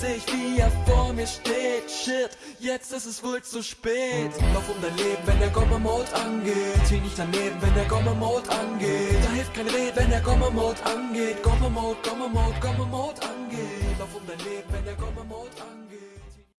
seh ich, wie er vor mir steht. Shit, jetzt ist es wohl zu spät. Lauf um dein Leben, wenn der Gomma-Mode angeht. Zieh nicht daneben, wenn der Gomma-Mode angeht. Da hilft keine Rede, wenn der Gomma-Mode angeht. Gomma-Mode, Gomma-Mode, Gomma-Mode angeht. Lauf um dein Leben, wenn der Gomma-Mode angeht.